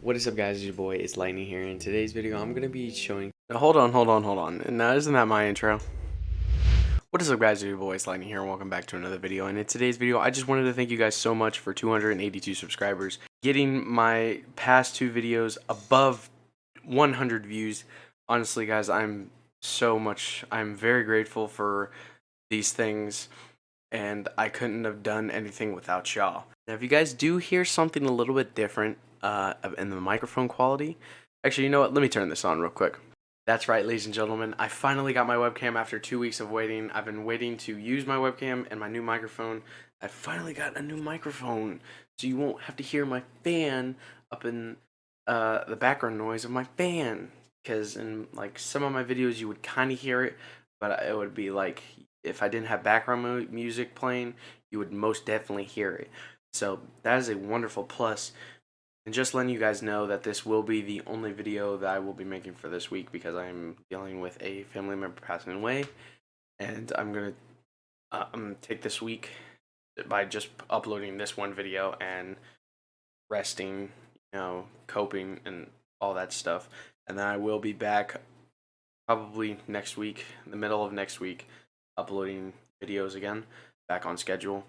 What is up guys, it's your boy, it's Lightning here. In today's video, I'm going to be showing... Now, hold on, hold on, hold on. Now, isn't that my intro? What is up guys, it's your boy, it's Lightning here, and welcome back to another video. And in today's video, I just wanted to thank you guys so much for 282 subscribers. Getting my past two videos above 100 views. Honestly guys, I'm so much, I'm very grateful for these things. And I couldn't have done anything without y'all. Now, if you guys do hear something a little bit different, uh, in the microphone quality. Actually, you know what? Let me turn this on real quick. That's right, ladies and gentlemen. I finally got my webcam after two weeks of waiting. I've been waiting to use my webcam and my new microphone. I finally got a new microphone, so you won't have to hear my fan up in uh, the background noise of my fan. Because in like some of my videos, you would kind of hear it, but it would be like if I didn't have background music playing, you would most definitely hear it. So that is a wonderful plus. And just letting you guys know that this will be the only video that I will be making for this week because I'm dealing with a family member passing away. And I'm going to uh, I'm gonna take this week by just uploading this one video and resting, you know, coping and all that stuff. And then I will be back probably next week, the middle of next week, uploading videos again, back on schedule.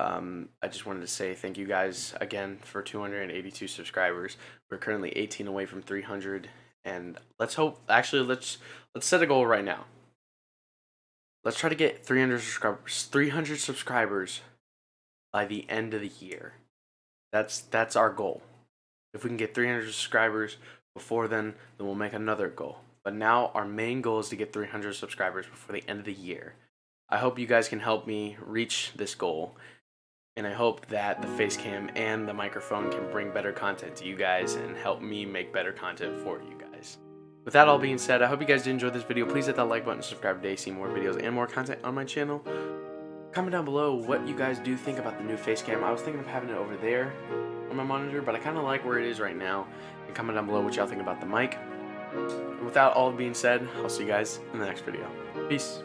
Um, I just wanted to say thank you guys again for 282 subscribers. We're currently 18 away from 300, and let's hope. Actually, let's let's set a goal right now. Let's try to get 300 subscribers. 300 subscribers by the end of the year. That's that's our goal. If we can get 300 subscribers before then, then we'll make another goal. But now our main goal is to get 300 subscribers before the end of the year. I hope you guys can help me reach this goal and I hope that the face cam and the microphone can bring better content to you guys and help me make better content for you guys. With that all being said, I hope you guys did enjoy this video. Please hit that like button, subscribe today, see more videos and more content on my channel. Comment down below what you guys do think about the new face cam. I was thinking of having it over there on my monitor, but I kind of like where it is right now. And comment down below what y'all think about the mic. And without all being said, I'll see you guys in the next video. Peace.